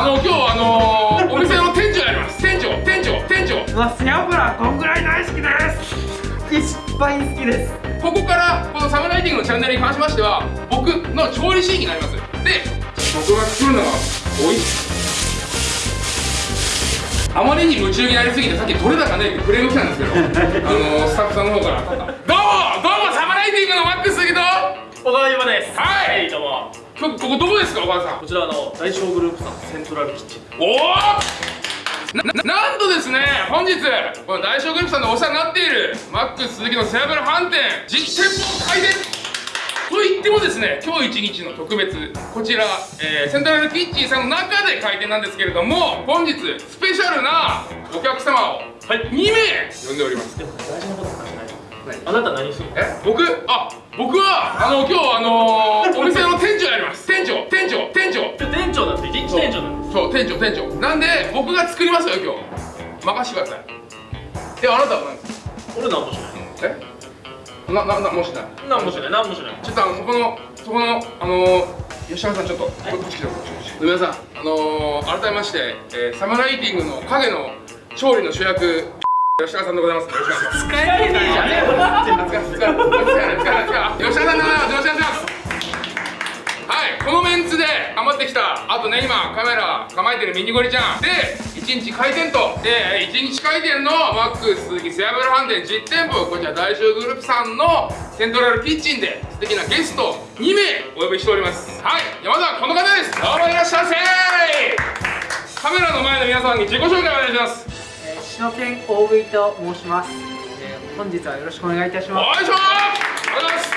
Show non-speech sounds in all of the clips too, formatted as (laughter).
あの今日あのー、お店の店長やります。店長店長店長。まあ背脂こんぐらい大好きですいっぱい好きです。ここからこのサムライティングのチャンネルに関しましては僕の調理シーンになります。で僕が作るのが美味しい。あまりに夢中になりすぎてさっき取れ高ねってクレーム来たんですけどあのー、スタッフさんの方から。どうもどうもサムライティングのマックス杉と小川優馬ですはい。どうも今日ここどこですかお母さん？こちらの大正グループさんセントラルキッチン。おおななんとですね本日この大正グループさんでお世話になっているマックス鈴木の背脂飯店実店舗開店！と言ってもですね今日一日の特別こちら、えーセントラルキッチンさんの中で開店なんですけれども本日スペシャルなお客様をはい。2名呼んでおります。でも大事なこと話しないあなた何するの？え？僕？あ僕はあの今日あのーお店の店長やります。店長店長店長。店長なんで一日店長なんです。そう店長店長。なんで僕が作りますよ今日。任してください。であなたは何ですか俺何もしない。え？なななもしない。何もしない何もしない。ちょっとあのそこのそこのあのー、吉山さんちょっとここっち来てこっち来て皆さんあのー、改めまして、えー、サムライティングの影の調理の主役吉川さんでございますお願いします使えないじゃねえよ使い使い使い使い使い使い吉田さんでございますお願いしますはいこのメンツで頑張ってきたあとね今カメラ構えてるミニゴリちゃんで1日開店とで1日開店のマックス鈴木背脂飯店実店舗こちら大正グループさんのセントラルキッチンで素敵なゲスト2名お呼びしておりますはい山田この方ですどうもいらっしゃいませカメラの前の皆さんに自己紹介お願いしますえー、篠健大食いと申します、えー、本日はよろしくお願いいたしまおいしありがとうございます。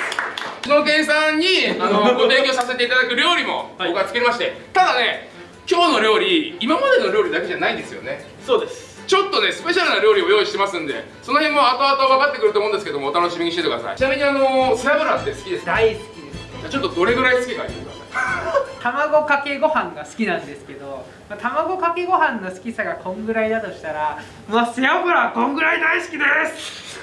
篠健さんにあの (laughs) ご提供させていただく料理もはい。僕は作りまして、ただね今日の料理今までの料理だけじゃないんですよね。そうです。ちょっとねスペシャルな料理を用意してますんでその辺も後々分かってくると思うんですけどもお楽しみにしててください。ちなみにあの背脂って好きですすか？大好きです。じゃあちょっとどれぐらい好きか言ってください卵かけご飯が好きなんですけどまあ卵かけご飯の好きさがこんぐらいだとしたらまあ背脂こんぐらい大好きです。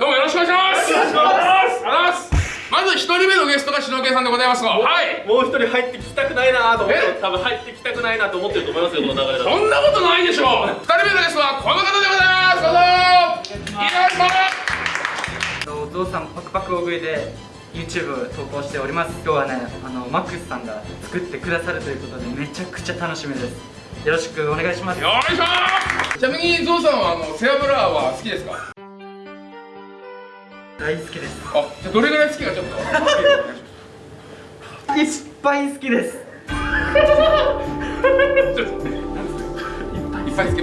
どうもよろしくお願いします。お願いしますありがとうございますまず一人目のゲストが篠健さんでございますがはい。もう一人入ってきたくないなと思ってえ多分入ってきたくないなと思ってると思いますよこの流れだと。そんなことないでしょう。二人目のゲストはこの方でございます。どうぞお父さんパクパク大食いで YouTube 投稿しております。今日はねあのマックスさんが作ってくださるということでめちゃくちゃ楽しみです。よろしくお願いします。よいしょちなみにゾウさんはあの背脂は好きですか？大好きです。あじゃあどれぐらい好きかちょっと。いっぱい好きです。(laughs) ちょっといっぱい好き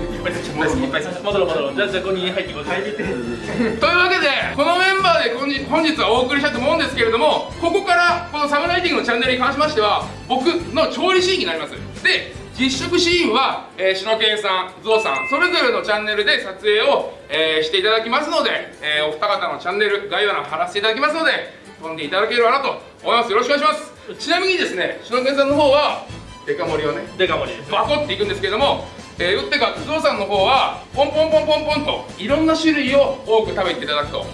ぱい戻ろう戻ろう。じゃあじゃあここに入ってこい入ってというわけでこのメンバーで本日本日はお送りしたいと思うんですけれどもここからこのサムライティングのチャンネルに関しましては僕の調理シーンになります。で実食シーンは、えー、篠健さん、ゾウさんそれぞれのチャンネルで撮影を、えーしていただきますので、えーお二方のチャンネル概要欄貼らせていただきますので飛んでいただければなと思います。よろしくお願いします。ちなみにですね篠健さんの方はデカ盛りをねデカ盛りですバコっていくんですけども、えー、打ってかゾウさんの方はポンポンポンポンポンといろんな種類を多く食べていただくと。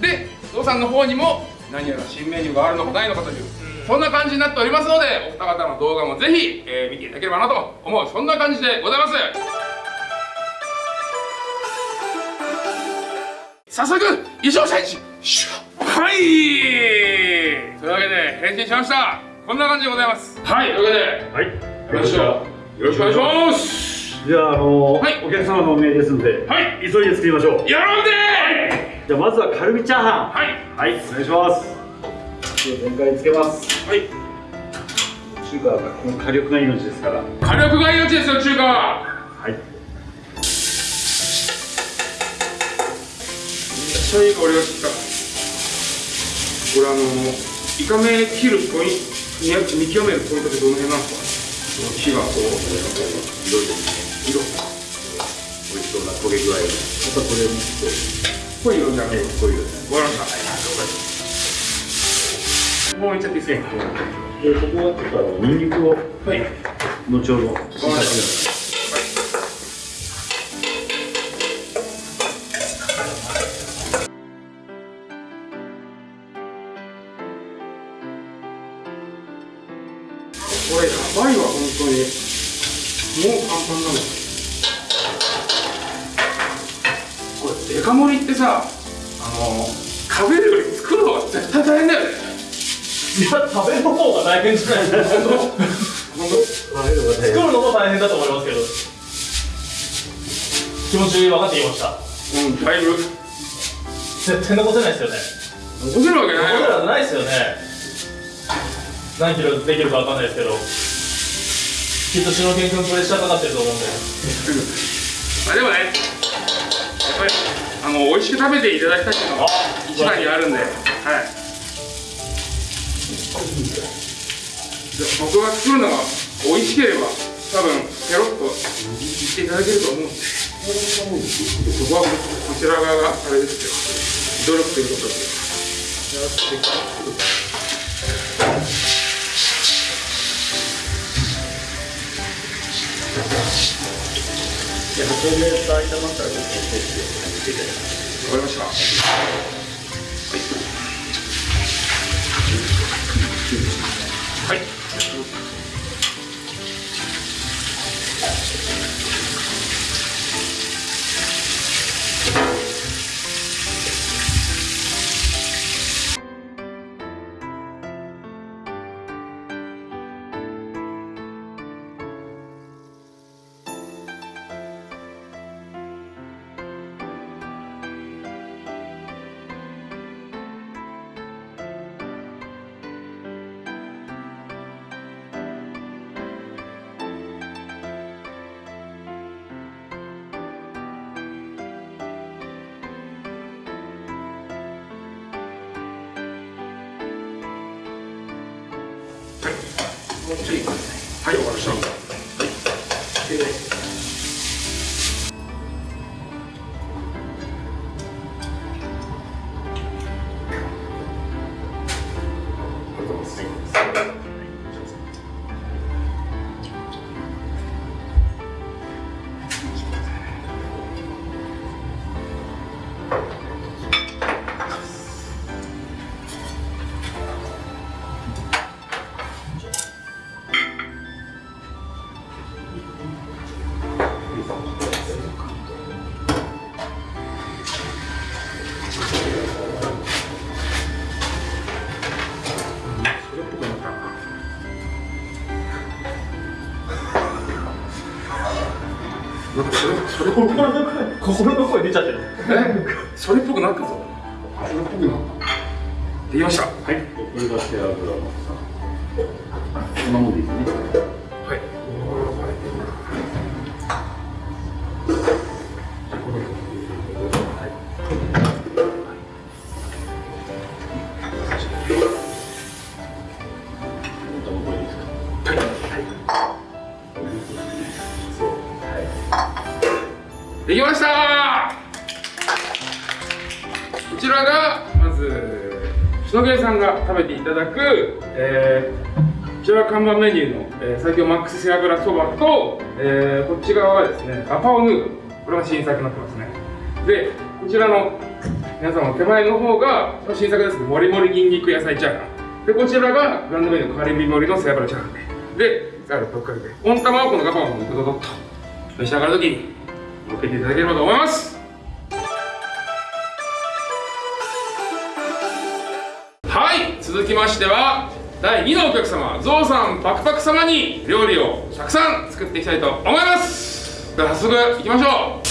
でゾウさんの方にも何やら新メニューがあるのかないのかというそんな感じになっておりますのでお二方の動画もぜひ、えー見ていただければなと思う。そんな感じでございます。早速衣装チェンジ。はい。というわけで変身しました。こんな感じでございます。はい。というわけではい。よろしくよろしくお願いしますじゃあ、あのはいお客様のお命ですので、はい急いで作りましょう。やろうぜじゃあ、まずはカルビチャーハン。はいはい、お願いします。で全開につけます。はい中華はこの火力が命ですから。火力が命ですよ中華ははい。めっちゃいい香りがしてきたこれあのイカ目切るポイント見極めるポイントってどの辺なんですか？火がこう色で色美味しそうな焦げ具合が。またこれ濃い色じゃなくて濃い色ですねわかりましたもういっちゃっていいですかで、ここはちょっとニンニクを。はい。後ほど。わかりました食べるより作る方が絶対大変だよ。ねいや食べる方が大変じゃないですか作るのも大変だと思いますけど。気持ち分かってきました。当うんだいぶ絶対残せないですよね。残せるわけないよ残せるわけないですよね。何キロできるか分かんないですけど。きっと篠健君プレッシャーかかってると思うんで。まあでもねやっぱりあの美味しく食べていただきたいっていうのが一番にあるんではい僕が作るのが美味しければ多分ペロッと言っていただけると思うんでそこはこちら側があれですよ努力ということでわかりましたもうちょいはいわかなった。ななんかそれそれっぽく心の声心の声出ちゃってる。え？それっぽくなったぞ。それっぽくなった。できました。はいず篠毛さんが食べていただく、えーこちら看板メニューの、えー最強マックス背脂そばと、えーこっち側がですねガパオヌードルこれが新作になってますね。でこちらの皆さんの手前の方が新作ですね。もりもりにんにく野菜チャーハン。でこちらがグランドメニューのカリビ盛りの背脂チャーハンで。でさらぶっかけて温玉をこのガパオのドドドッと召し上がるときに乗っけていただければと思います。続きましては第2のお客様ゾウさんパクパク様に料理をたくさん作っていきたいと思います。では早速いきましょう。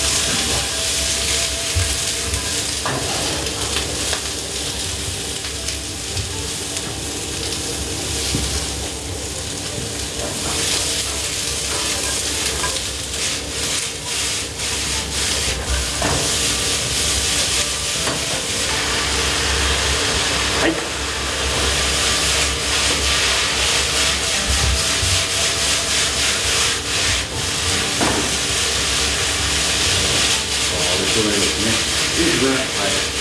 like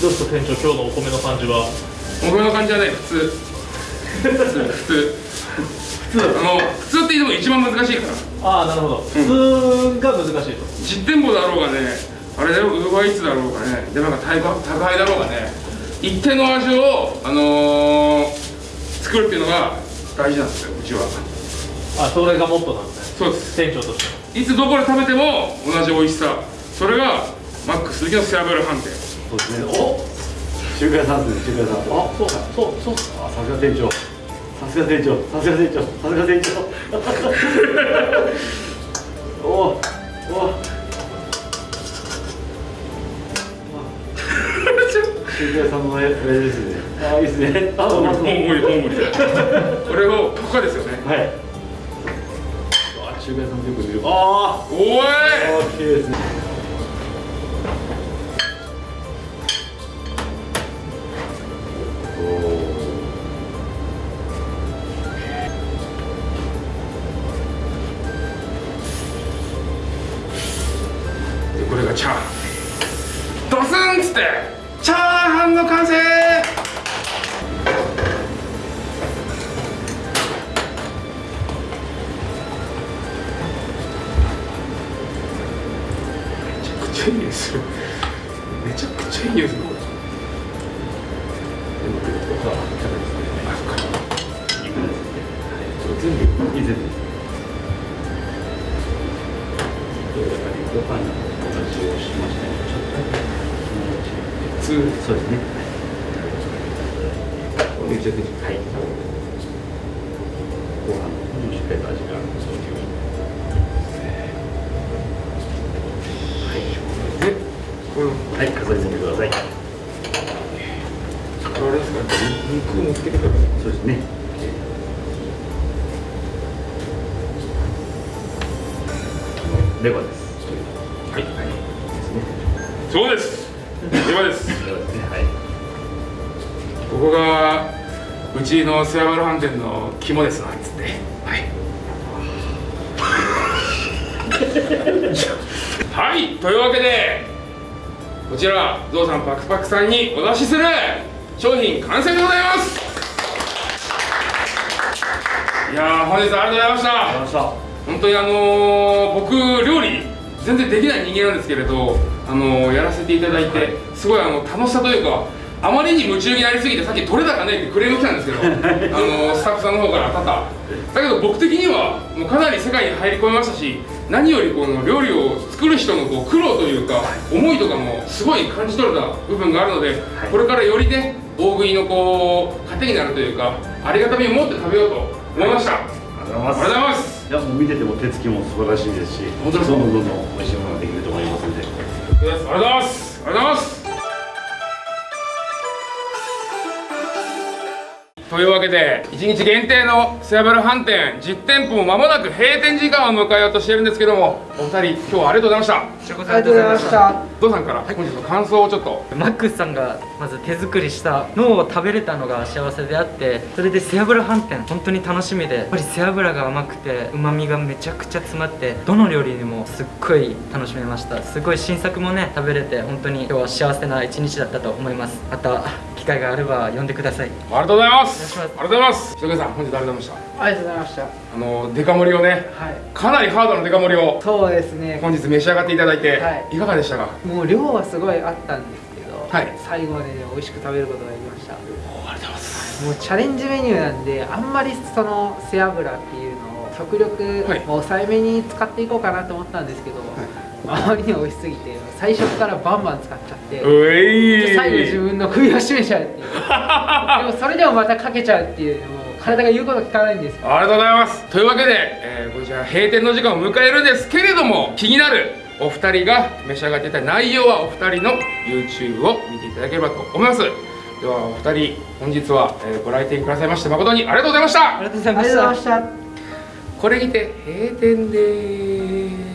どうですか店長今日のお米の感じは？お米の感じはね普通。(laughs) 普通。普通。普通。あの普通って言っても一番難しいから。ああなるほど。普通が難しいと。実店舗だろうがねあれだろウーバーイーツだろうがね。でなんか宅宅配だろうがね。一定の味をあのー、作るっていうのが大事なんですようちは。あそれがモットーなんですねそうです。店長としていつどこで食べても同じ美味しさ。それがマック鈴木の背脂飯店そうですね。お中華屋さんですね、中華屋さん。あ、そうか、そう、そうっすか。あさすが店長。さすが店長。さすが店長。さすが店長。おお。お中華屋さんのあれですね。あ、いいですね。あ、まず。大盛り大盛りこれをここかですよねはい。あ、中華屋さんよく見る。あおいあ。あ、綺麗ですね。ちゃいい匂いするめちゃくちゃいい匂いするこれあそっか全部以前です。ご飯のお味をしましたね。ちょっと普通そうですね。はい。ご飯もしっかりと味がそういう。でこれはい、飾り付けてください。あれですか肉もつけてくるそうですね。レバーです。はいはい。ですね。そうですではですレバーですね。はい。ここがうちのセアバル飯店の肝ですなんつってはい (laughs) はいというわけでこちらゾウさんパクパクさんにお出しする商品完成でございます。いやー本日はありがとうございました。ありました。本当にあのー僕料理全然できない人間なんですけれど、あのーやらせていただいてすごいあの楽しさというかあまりに夢中になりすぎてさっき取れ高ねってクレーム来たんですけど、あのースタッフさんの方から多々だけど僕的にはもうかなり世界に入り込みましたし何よりこの料理を作る人のこう苦労というか思いとかもすごい感じ取れた部分があるので、これからよりね大食いのこう糧になるというかありがたみを持って食べようと思いましたありがとうございます。がとうございますいやもう見てても手つきも素晴らしいですし、どんどんどんどん美味しいものができると思いますので。ありがとうございます。ありがとうございます。というわけで1日限定のセアベル飯店10店舗も間もなく閉店時間を迎えようとしているんですけどもお二人今日はありがとうございました。ありがとうございました。ゾウさんから？本日の感想をちょっと。マックスさんがまず手作りしたのを食べれたのが幸せであってそれで背脂飯店本当に楽しみでやっぱり背脂が甘くてうまみがめちゃくちゃ詰まってどの料理にもすっごい楽しめました。すごい新作もね食べれて本当に今日は幸せな一日だったと思います。また機会があれば呼んでください。ありがとうございます。ありがとうございます。ひとけさん本日ありがとうございましありがとうございました。たあのデカ盛りをねはい。かなりハードなデカ盛りを。そうですね。本日召し上がっていただいて、はい。い、かがでしたか？もう量はすごいあったんですけど、はい。最後までね美味しく食べることができました。ありがとうございます。もうチャレンジメニューなんであんまりその背脂っていうのを極力はい。抑えめに使っていこうかなと思ったんですけど、あまりに美味しすぎて最初からバンバン使っちゃって最後自分の首を絞めちゃうっていう。(laughs) でもそれでもまたかけちゃうっていうもう体が言うこと聞かないんですよ。ありがとうございます。というわけで、えーこちら閉店の時間を迎えるんですけれども気になるお二人が召し上がっていた内容はお二人の YouTube を見ていただければと思います。ではお二人本日は、えーご来店くださいまして誠にありがとうございました。ありがとうございました。これにて閉店です